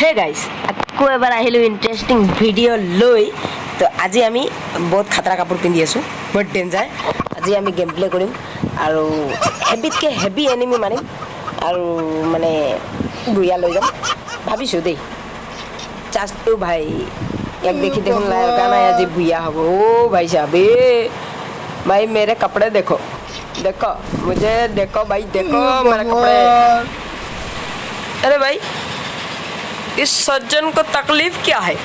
Hey guys আকৌ এবাৰ আহিলোঁ ইণ্টাৰেষ্টিং ভিডিঅ' লৈ তো আজি আমি বহুত খাতৰা কাপোৰ পিন্ধি আছোঁ বহুত ডেঞ্জাৰ আজি আমি গেম প্লে কৰিম আৰু হেভিতকৈ হেভি এনিমি মাৰিম আৰু মানে বুঢ়িয়া লৈ যাম ভাবিছোঁ দেই চাৰ্জটো ভাই ইয়াক দেখি দেখোন লগা নাই আজি বুঢ়িয়া হ'ব অ' ভাই সাহেব এ भाई मेरे कपड़े देखो देखो मुझे देखो भाई देखो मेरे कपड़े अरे भाई इस सज्जन को तकलीफ क्या है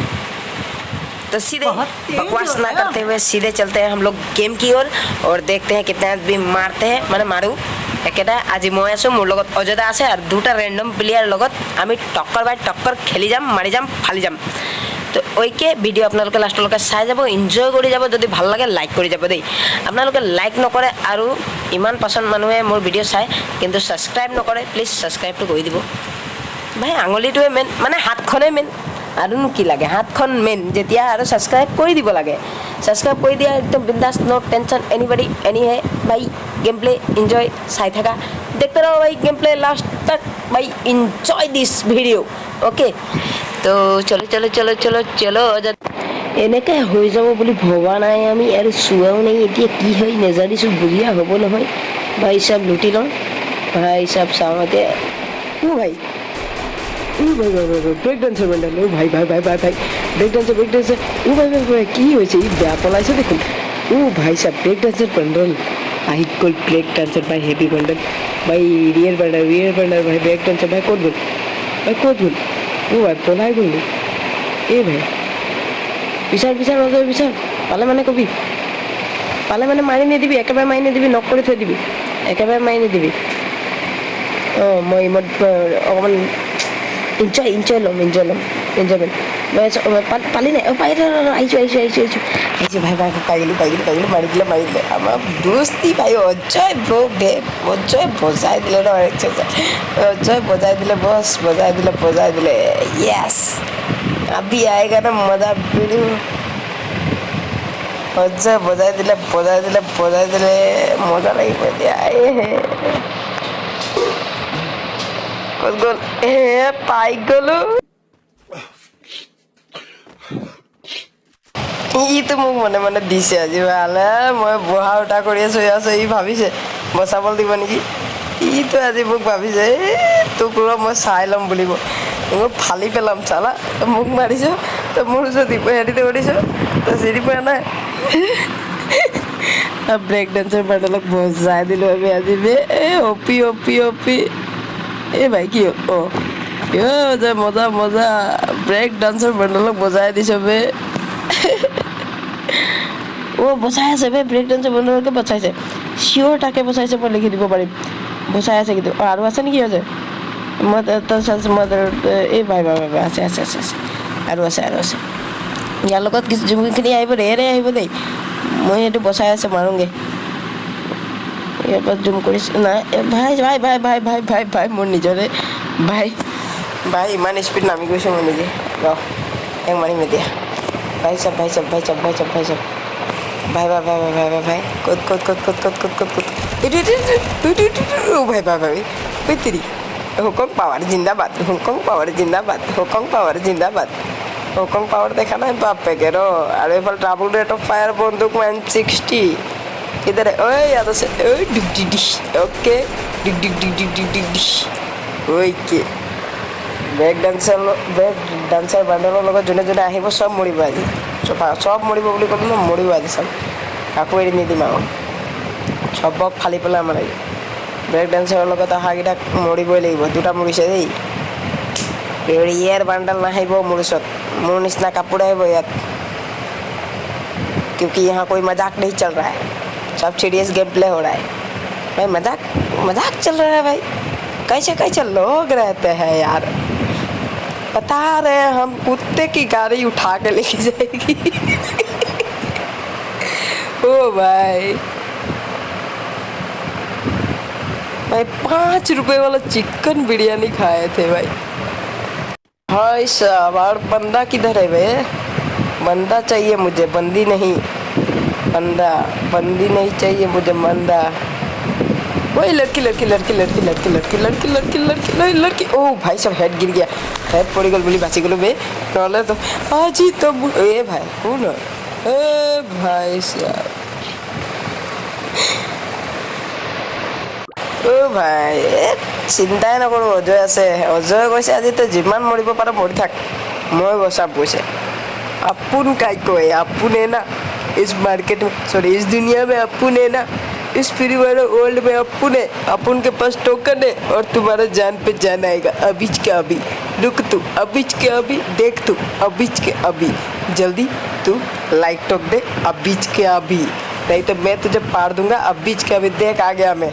तो सीधे बहुत तेज बकवास हो ना गया। करते हुए सीधे चलते हैं हम लोग गेम की ओर और देखते हैं कितने आदमी मारते हैं মানে মাৰো একেটা আজি মই আছোঁ মোৰ লগত অযোধ্যা আছে আৰু দুটা ৰেণ্ডম প্লেয়াৰ লগত আমি টক্কৰ বাই টক্কৰ খেলি যাম মাৰি যাম ফালি যাম তো ওইকে ভিডিঅ' আপোনালোকে লাষ্টলৈকে চাই যাব এনজয় কৰি যাব যদি ভাল লাগে লাইক কৰি যাব দেই আপোনালোকে লাইক নকৰে আৰু ইমান পাচন মানুহে মোৰ ভিডিঅ' চায় কিন্তু ছাবস্ক্ৰাইব নকৰে প্লিজ ছাবস্ক্ৰাইবটো কৰি দিব ভাই আঙুলিটোৱে মেইন মানে হাতখনেই মেইন আৰুনো কি লাগে? হাতখন মেইন যেতিয়া আৰু ছাবস্ক্ৰাইব কৰি দিব লাগে। ছাবস্ক্ৰাইব কৰি দিয়া একদম বিন্দাছ ন' টেনশ্যন এনিবডি এনি হে ভাই গেম প্লে এনজয় চাই থাকা। দেখতে ৰহ ভাই গেম প্লে লাষ্ট তক ভাই এনজয় দিছ ভিডিঅ' অ'কে তো চলো চলো চলো চলো চলো এনেকৈ হৈ যাব বুলি ভবা নাই আমি আৰু চোৱাও নাই এতিয়া কি হয় নেজানিছোঁ বুঢ়িয়া হ'ব নহয়। ভাই চাব লুটি লওঁ ভাই চাব চাওঁ এতিয়া ভাই। ও ভাই ভাই ভাই ব্ৰেক ডান্সৰ মেণ্টেল ও ভাই ভাই ভাই ভাই ভাই ব্ৰেক ডান্সৰ ব্ৰেক ডান্সাৰ ও ভাই ভাই ভাই কি হৈছে ই বেয়া পলাইছে দেখোন। ও ভাই চাহ ব্ৰেক ডান্সৰ পেণ্ডেল আহি গ'ল ব্ৰেক ডান্সত ভাই হেভি পেণ্ডেল ভাই ৰিয়েল পেণ্ডাৰ ৰিয়েল পেণ্ডাৰ ভাই ব্ৰেক ডান্সৰ ভাই ক'ত গ'ল? ভাই ক'ত গ'ল? অ' ভাই পলাই গ'ল নি? এই ভাই বিচাৰ বিচাৰ ৰজয় বিচাৰ পালে মানে কবি। পালে মানে মাৰি নিদিবি একেবাৰে মাৰি নিদিবি নক কৰি থৈ দিবি। একেবাৰে মাৰি নিদিবি। অঁ মই ইমান অকণমান এনজয় এনজয় ল'ম এনজয় ল'ম এনজয়মেণ্ট মই আছোঁ মই পা- পালি নাই অঁ পাই ৰ ৰ, ৰ, আহিছোঁ আহিছোঁ আহিছোঁ আহিছোঁ আহিছোঁ ভাই ভাই পাই গ'লোঁ পাই গ'লোঁ পাই গ'লোঁ মাৰি দিলে মাৰি দিলে আমাৰ দোস্তি ভাই অজয় ব্ৰ দে অজয় বজাই দিলে ন অজয় বজাই দিলে বছ বজাই দিলে বজাই দিলে য়েছ আবি আয়েগা না মজা ভিডিও অজয় বজাই দিলে বজাই দিলে বজাই দিলে মজা লাগিব এতিয়া এ হে গ'ল এ পাই গ'লো ইটো মোক মনে মনে দিছে আজি ভালে মই বহা উঠা কৰি আছোঁ আছোঁ ই ভাবিছে বচাবলৈ দিব নেকি ইটো আজি মোক ভাবিছে এই তোক ৰ মই চাই ল'ম বুলিব মোক ফালি পেলাম চালা তই মোক মাৰিছ তই মোৰ ওচৰত হেৰিতে কৰিছ তই চিনি পোৱা নাই ব্ৰেক ডান্সৰ পেণ্ডেলক বজাই দিলোঁ আমি আজি বে অপি অপি অপি এই ভাই কি? অঁ যে মজা মজা। ব্ৰেক ডান্সৰ পেণ্ডেলক বজাই দিছ বে। অ' বচাই আছে বে ব্ৰেক ডান্সৰ পেণ্ডেলকে বচাইছে চিয়'ৰ তাকে বচাইছে মই লিখি দিব পাৰিম। বচাই আছে কিন্তু। আৰু আছে নেকি আছে মই মই এই ভাই ভাই ভাই আছে আছে আছে আছে। আৰু আছে আৰু আছে। ইয়াৰ লগত কিছু যোনখিনি আহিব ৰেৰে আহিব দেই। মই সেইটো বচাই আছে মাৰোঁগৈ। পৰা জুম নাই এ ভাই ভাই ভাই ভাই ভাই ভাই ভাই মোৰ নিজৰে ভাই ভাই ইমান স্পীড নামি গৈছোঁ মই নিজে ৰ এক মাৰিম এতিয়া ভাই চাব ভাই চাব ভাই চাব ভাই চাব ভাই চাব ভাই ভাই ভাই ভাই ভাই ভাই ভাই ক'ত ক'ত ক'ত ক'ত ক'ত ক'ত ক'ত ক'ত এইটো এইটো এইটো ভাই ভাই ভাই ঐ তিৰি হুকং পাৱাৰ জিন্দাবাদ হুকং পাৱাৰ জিন্দাবাদ হুকং পাৱাৰ জিন্দাবাদ হুকং পাৱাৰ দেখা নাই বাপেকে ৰ আৰু এইফালে ডাবল ৰেট অফ ফায়াৰ বন্দুক ওৱান ছিক্সটি इधर है ओए याद से ओए डिग डिग डिश ओके डिग डिग डिग डिग डिग डिग dish okay break dancer break dancer বান্দৰৰ লগত যোনে যোনে আহিব চব মৰিব আজি চব চব মৰিব বুলি ক'লো ন মৰিব আজি চব কাকো এৰি নিদিম আৰু চবক ফালি পেলাই আমাৰ আজি ব্ৰেক ডান্সাৰৰ লগত অহাকেইটাক মৰিবই লাগিব দুটা মৰিছে দেই ৰিয়েৰ বাণ্ডাল নাহিব মোৰ ওচৰত মোৰ নিচিনা কাপোৰ আহিব ইয়াত क्योंकि यहाँ कोई मजाक नहीं चल रहा है सब सीरियस गेम प्ले हो रहा है। भाई, मज़ाक मज़ाक चल रहा है भाई। कैसे कैसे लोग रहते हैं यार? बता रहे हम, कुत्ते की गाड़ी उठा के लेके जाएगी। ओ भाई। भाई, पाँच रुपए वाला चिकन बिरयानी खाए थे भाई। भाई साहब, और बंदा किधर है भाई बंदा चाहिए मुझे, बंदी नहीं। बंदा बंदी नहीं चाहिए मुझे बंदा वही लड़की लड़की लड़की लड़की लड़की लड़की लड़की लड़की लड़की लड़की लड़की ओ भाई सब हेड गिर गया हेड पड़ी गल बोली बाची गलो बे नहले तो आज ही तो मु- ए भाई कौन है ए भाई साहब অ ভাই এ চিন্তাই নকৰোঁ অজয় আছে অজয়ে কৈছে আজি তই যিমান মৰিব পাৰ মৰি থাক মই বচাব কৈছে अपुन काय को है अपुन है ना इस मार्केट में सॉरी इस दुनिया में अपुन है ना, इस फ्री वाले वर्ल्ड में अपुन है अपुन के पास टोकन है और तुम्हारा जान पे जान आएगा, अभी के अभी। रुक तू, अभी के अभी, देख तू, अभी के अभी। जल्दी, तू लाइक टोक दे, अभी के अभी। नहीं तो मैं तुझे पार दूँगा, अभी के अभी, देख आ गया मैं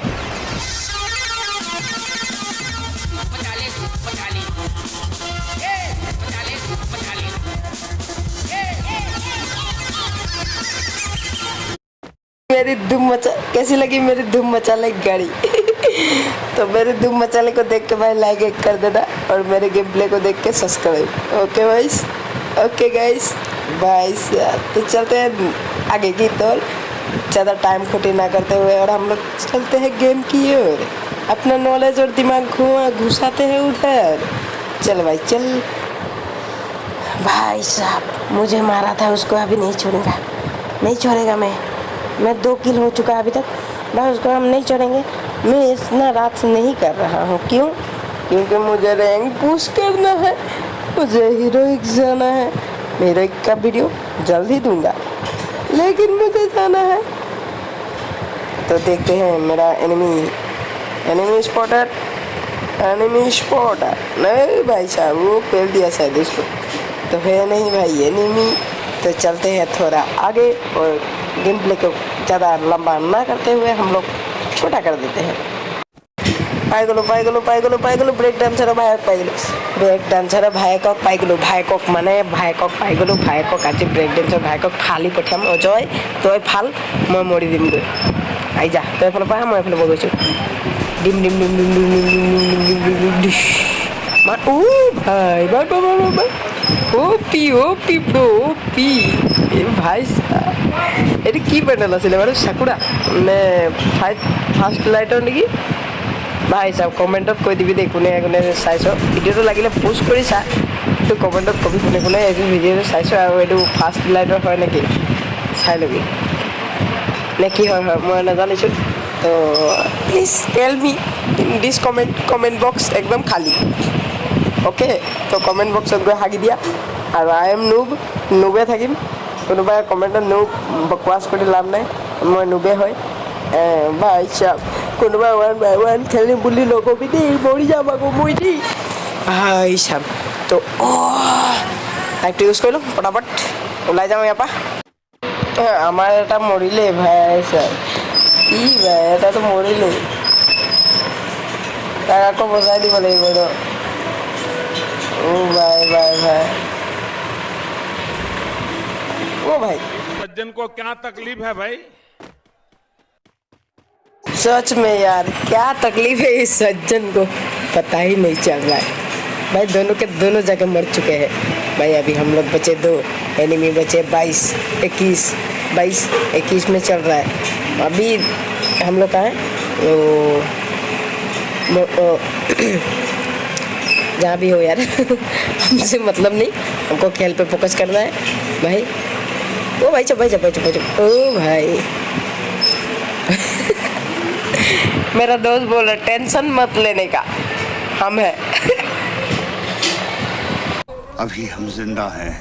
मेरी धूम मचा कैसी लगी मेरी धूम मचाले गाड़ी? तो मेरे धूम मचाले को देख के भाई लाइक एक कर देना और मेरे गेम प्ले को देख के subscribe okay guys okay guys भाई तो चलते हैं आगे की तौर ज़्यादा टाइम खोटी ना करते हुए और हम लोग चलते हैं गेम की ओर। अपना नॉलेज और दिमाग घुमा घुसाते हैं उधर। चल भाई चल। भाई साहब, मुझे मारा था, उसको अभी नहीं छोड़ूँगा। नहीं छोड़ेगा मैं। मैं दो किल हो चुका अभी तक। भाई उसको हम नहीं चढ़ेंगे। मैं इतना रात से नहीं कर रहा हूँ। क्यों? क्योंकि मुझे रैंक पुश करना है। मुझे हीरोइक जाना है। हीरोइक का वीडियो जल्द ही दूँगा। लेकिन मुझे जाना है। तो देखते हैं मेरा enemy enemy spotter enemy spotter नहीं भाई साहब, वो पेल दिया शायद उसको। तो है नहीं भाई एनिमी तो चलते हैं थोड़ा आगे और गेम प्ले को ज़्यादा लंबा ना करते हुए हम लोग छोटा कर देते हैं পাই গ'লো পাই গ'লো পাই গ'লো পাই গ'লো ব্ৰেক ডান্সাৰৰ ভায়েক পাই গ'লো ব্ৰেক ডান্সাৰৰ ভায়েকক পাই গ'লো ভায়েকক মানে ভায়েকক পাই গ'লো ভায়েকক আজি ব্ৰেক ডান্সৰ ভায়েকক ফালি পঠিয়াম অজয় তই ফাল মই মৰি দিমগৈ আহি যা তই এফালৰ পৰা আহ, মই এফালৰ পৰা গৈছোঁ ডিম ডিম ডিম ডিম ডিম ডিম ডিম ডিম ডিম ডিম ডিম ডিম ডিম মা ও ভাই ভাই ভাই ভাই ভাই ও পি ও পি ব্ৰ' ও পি এই ভাই চাহ এইটো কি পেণ্ডেল আছিলে বাৰু? চাকুৰা নে ফাইভ ফাৰ্ষ্ট লাইটৰ নেকি? ভাই চাওক কমেণ্টত কৈ দিবি দেই কোনে কোনে চাইছ। ভিডিঅ'টো লাগিলে পোষ্ট কৰি চা। কিন্তু কমেণ্টত কবি কোনে কোনে এইটো ভিডিঅ'টো চাইছ আৰু এইটো ফাৰ্ষ্ট লাইটৰ হয় নেকি? চাই ল'বি। নে কি হয় হয় মই নাজানিছোঁ। তো please tell me in this comment comment box একদম খালী। অ'কে তো কমেণ্ট বক্সত গৈ হাগি দিয়া। আৰু আই এম নুব নুবে থাকিম। কোনোবাই কমেণ্টত নো বকৱাছ কৰি লাভ নাই মই নোবে হয়। বা ইচ্ছা কোনোবাই ওৱান বাই ওৱান খেলিম বুলি নক'বি দেই মৰি যাম আকৌ দেই। হাই চাম তো ইউজ কৰিলোঁ ওলাই যাওঁ ইয়াৰ পৰা। আমাৰ এটা মৰিলে ভাই চাই ই ভাই এটাতো মৰিলেই তাক আকৌ বজাই দিব লাগিব ন। ও ओ भाई। सज्जन को क्या तकलीफ़ है भाई? सच में यार क्या तकलीफ़ है इस सज्जन को? पता ही नहीं चल रहा है। भाई दोनों के दोनों जगह मर चुके हैं। भाई अभी हम लोग बचे दो एनिमी बचे बाईस इक्कीस बाईस इक्कीस में चल रहा है। अभी हम लोग कहाँ हैं? वो वो- वो, जहाँ भी हो यार। हमसे मतलब नहीं हमको खेल पे फोकस करना है। भाई ओ भाई चुप भाई चुप भाई चुप भाई चुप। ओ भाई। मेरा दोस्त बोल रहा टेंशन मत लेने का हम है। अभी हम ज़िंदा हैं।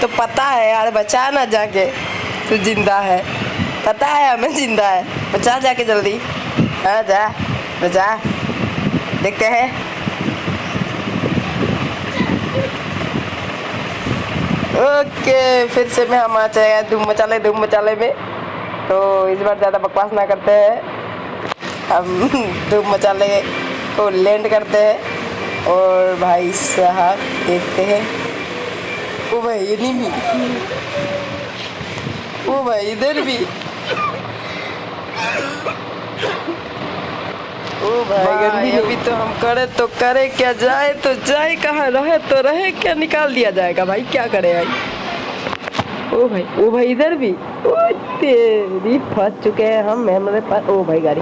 तो पता है यार बचा ना जाके तू ज़िंदा है। पता है हमें ज़िंदा है। बचा जाके जल्दी। हाँ जा बचा। देखते हैं। ओके, फिर से मैं हम आ जाएगा धूम मचाले धूम मचाले में। तो इस बार ज़्यादा बकवास ना करते हैं। हम धूम मचाले को लैंड करते हैं। और भाई साहब देखते हैं। ओ भाई, ये नहीं भी। ओ भाई, इधर भी। ओ भाई गंदी अभी तो हम करे तो करे क्या जाए तो जाए कहाँ रहे तो रहे क्या निकाल दिया जाएगा भाई क्या करे भाई? ओ भाई ओ भाई इधर भी। ओ तेरी फंस चुके हैं हम हमारे पास ओ भाई गाड़ी।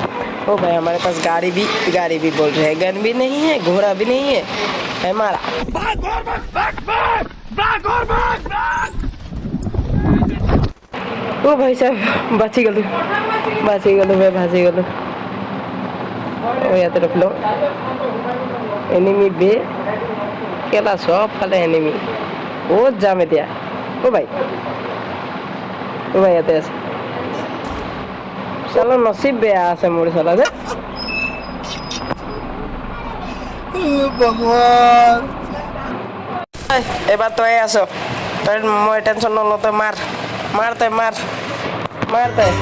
ओ भाई हमारे पास गाड़ी भी गाड़ी भी बोल रहे हैं। गन भी नहीं है घोड़ा भी नहीं है है मारा। भाग और भाग भाग भाग भाग और भाग भाग। ओ भाई साहब बची गलू बची गलू मैं बची गलू। ৰখিলোঁ এনিমি বে কেলা ফালে এনিমি ক'ত যাম এতিয়া অ' ভাই অ' ভাই ইয়াতে আছে চালা নচিব বেয়া আছে মোৰ চালা যে এবাৰ তই আছ তই মই টেনশ্যন নলওঁ তই মাৰ মাৰ তই মাৰ মাৰ তই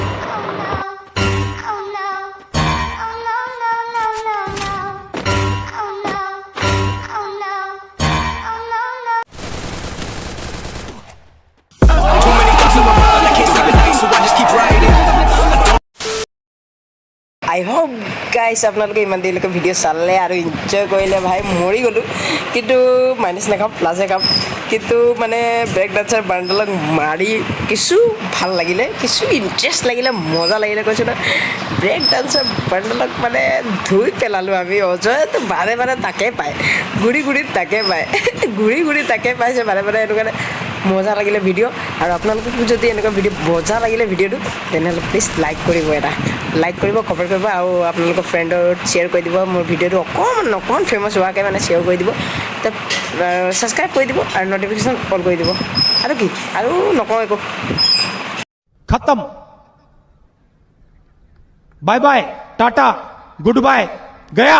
আই হোপ গাইছ আপোনালোকে ইমান দেৰিলৈকে ভিডিঅ' চালে আৰু এনজয় কৰিলে ভাই মৰি গ'লোঁ। কিন্তু মাইনাছ নাখাম প্লাছে খাম। কিন্তু মানে ব্ৰেক ডান্সাৰ বাণ্ডলক মাৰি কিছু ভাল লাগিলে কিছু ইণ্টাৰেষ্ট লাগিলে মজা লাগিলে কৈছোঁ ন। ব্ৰেক ডান্সাৰ বাণ্ডলক মানে ধুই পেলালোঁ আমি অজয়তো বাৰে বাৰে তাকে পায়। ঘূৰি ঘূৰি তাকে পায়। ঘূৰি ঘূৰি তাকে পাইছে বাৰে বাৰে সেইটো কাৰণে মজা লাগিলে ভিডিঅ' আৰু আপোনালোকক যদি এনেকুৱা ভিডিঅ' মজা লাগিলে ভিডিঅ'টো তেনেহ'লে প্লিজ লাইক কৰিব এটা। লাইক কৰিব কমেন্ট কৰিব আৰু আপোনালোকৰ ফ্ৰেণ্ডৰ শ্বেয়াৰ কৰি দিব। মোৰ ভিডিঅ'টো অকণমান অকণমান ফেমাছ হোৱাকৈ মানে শ্বেয়াৰ কৰি দিব। ছাবস্ক্ৰাইব কৰি দিব আৰু ন'টিফিকেশ্যন অল কৰি দিব। আৰু কি? আৰু নকওঁ একো। খতম। Bye bye tata good bye Gaya